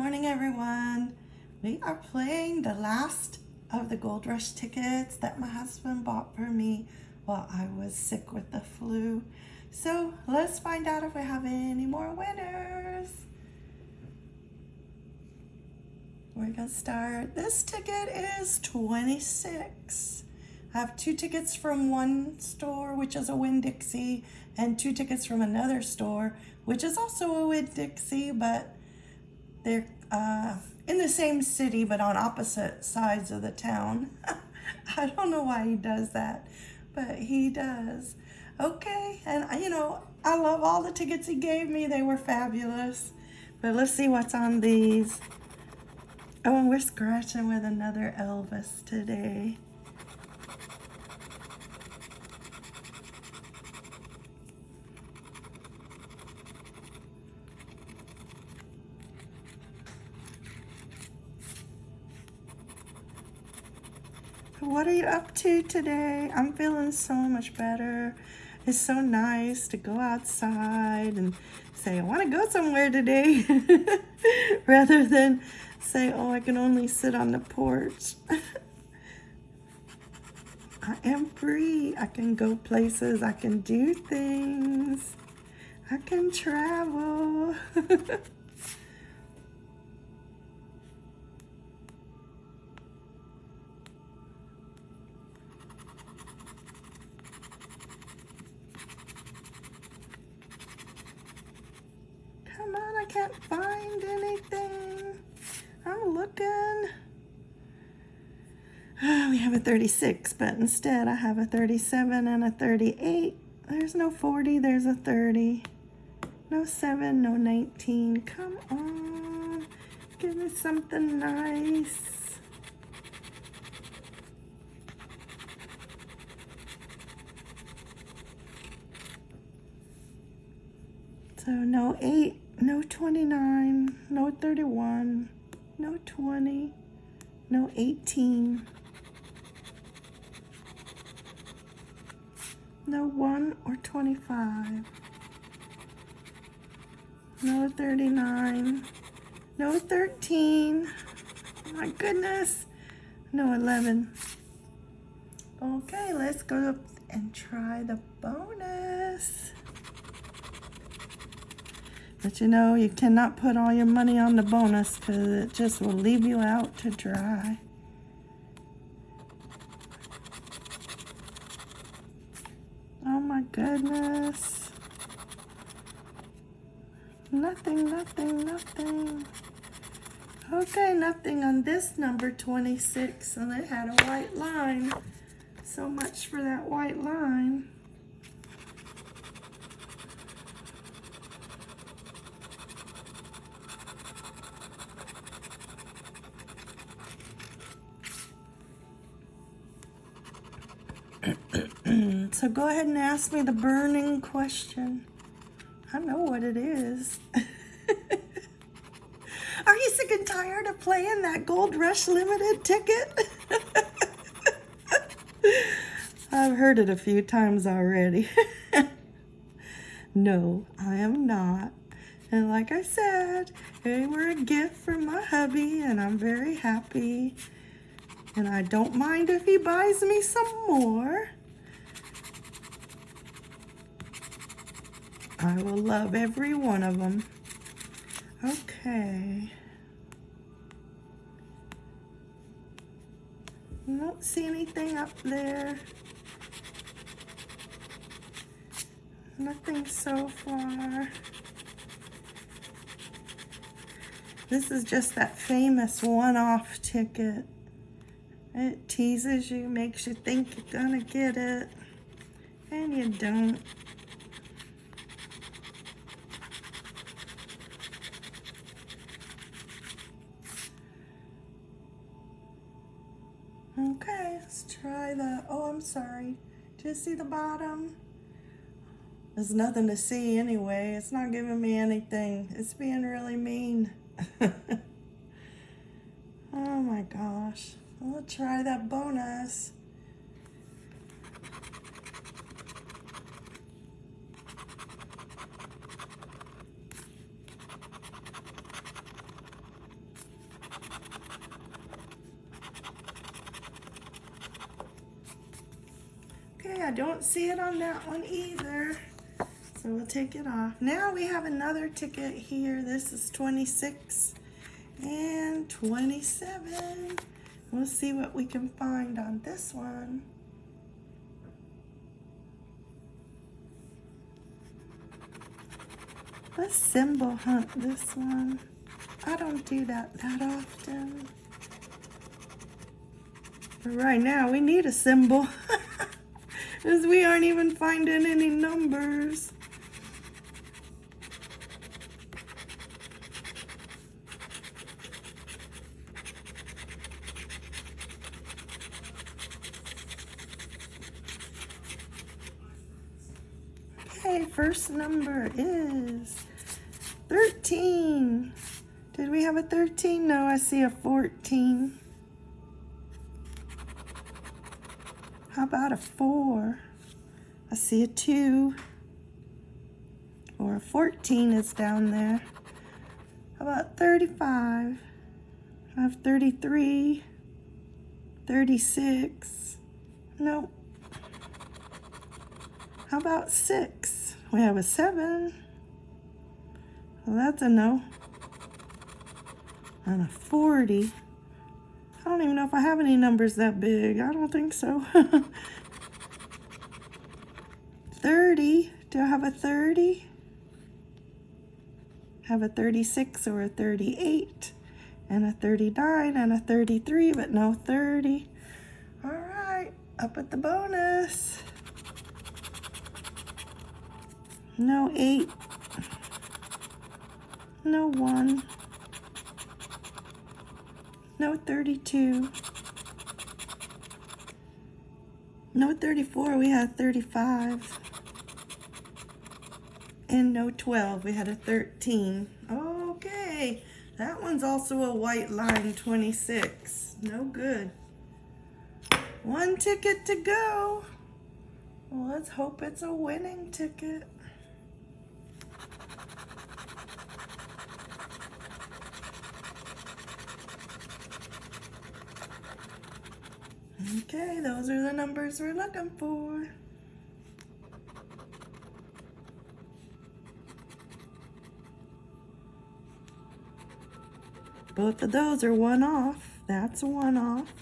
morning, everyone. We are playing the last of the Gold Rush tickets that my husband bought for me while I was sick with the flu. So let's find out if we have any more winners. We're gonna start. This ticket is 26. I have two tickets from one store, which is a Winn-Dixie, and two tickets from another store, which is also a Winn-Dixie, but they're uh, in the same city, but on opposite sides of the town. I don't know why he does that, but he does. Okay, and you know, I love all the tickets he gave me. They were fabulous. But let's see what's on these. Oh, and we're scratching with another Elvis today. What are you up to today? I'm feeling so much better. It's so nice to go outside and say, I want to go somewhere today, rather than say, oh, I can only sit on the porch. I am free. I can go places. I can do things. I can travel. can't find anything. I'm looking. Oh, we have a 36, but instead I have a 37 and a 38. There's no 40, there's a 30. No 7, no 19. Come on. Give me something nice. So no 8, no 29, no 31, no 20, no 18, no 1 or 25, no 39, no 13, oh my goodness, no 11. Okay, let's go up and try the bonus. But you know, you cannot put all your money on the bonus because it just will leave you out to dry. Oh my goodness. Nothing, nothing, nothing. Okay, nothing on this number 26 and it had a white line. So much for that white line. So go ahead and ask me the burning question. I know what it is. Are you sick and tired of playing that Gold Rush Limited ticket? I've heard it a few times already. no, I am not. And like I said, they were a gift from my hubby and I'm very happy. And I don't mind if he buys me some more. I will love every one of them. Okay. I don't see anything up there. Nothing so far. This is just that famous one-off ticket. It teases you, makes you think you're gonna get it, and you don't. Try the, oh, I'm sorry. Do you see the bottom? There's nothing to see anyway. It's not giving me anything. It's being really mean. oh my gosh. We'll try that bonus. I don't see it on that one either. So we'll take it off. Now we have another ticket here. This is 26 and 27. We'll see what we can find on this one. Let's symbol hunt this one. I don't do that that often. But right now we need a symbol. Because we aren't even finding any numbers. Okay, first number is 13. Did we have a 13? No, I see a 14. How about a 4? I see a 2. Or a 14 is down there. How about 35? I have 33. 36. Nope. How about 6? We have a 7. Well, that's a no. And a 40. Don't even know if I have any numbers that big. I don't think so. 30. Do I have a 30? Have a 36 or a 38 and a 39 and a 33, but no 30. All right, up at the bonus. No 8. No 1. No 32. No 34, we had 35. And no 12, we had a 13. Okay, that one's also a white line 26. No good. One ticket to go. Let's hope it's a winning ticket. Okay, those are the numbers we're looking for. Both of those are one off. That's one off.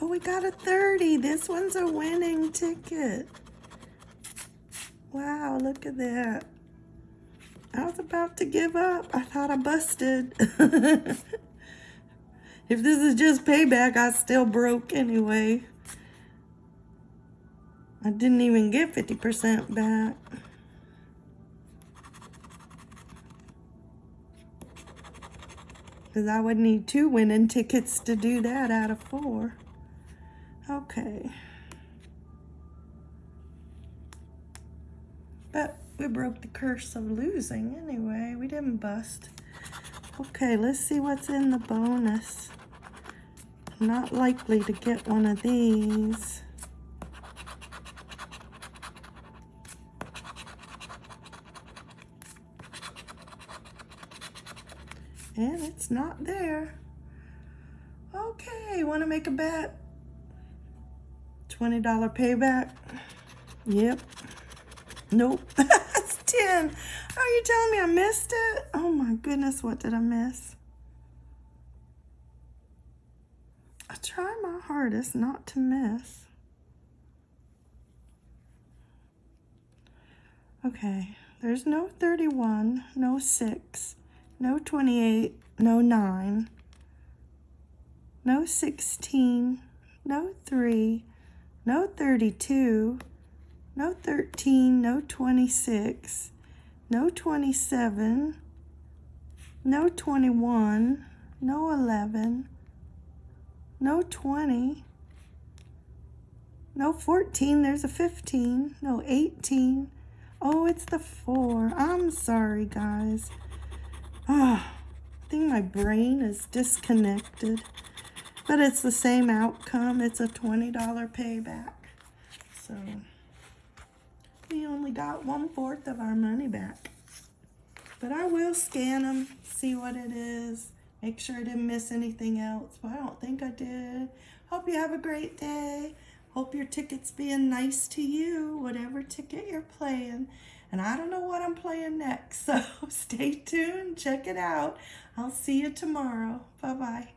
Oh, we got a 30. This one's a winning ticket. Wow, look at that. I was about to give up. I thought I busted. if this is just payback, I still broke anyway. I didn't even get 50% back. Because I would need two winning tickets to do that out of four. Okay. But we broke the curse of losing anyway. We didn't bust. Okay, let's see what's in the bonus. not likely to get one of these. And it's not there. Okay, want to make a bet? $20 payback. Yep. Nope. That's 10. Are you telling me I missed it? Oh my goodness, what did I miss? I try my hardest not to miss. Okay, there's no 31, no 6, no 28, no 9, no 16, no 3, no 32, no 13, no 26, no 27, no 21, no 11, no 20, no 14, there's a 15, no 18. Oh, it's the 4. I'm sorry, guys. Ah, I think my brain is disconnected. But it's the same outcome. It's a $20 payback. So we only got one fourth of our money back. But I will scan them, see what it is, make sure I didn't miss anything else. But I don't think I did. Hope you have a great day. Hope your ticket's being nice to you, whatever ticket you're playing. And I don't know what I'm playing next, so stay tuned, check it out. I'll see you tomorrow. Bye bye.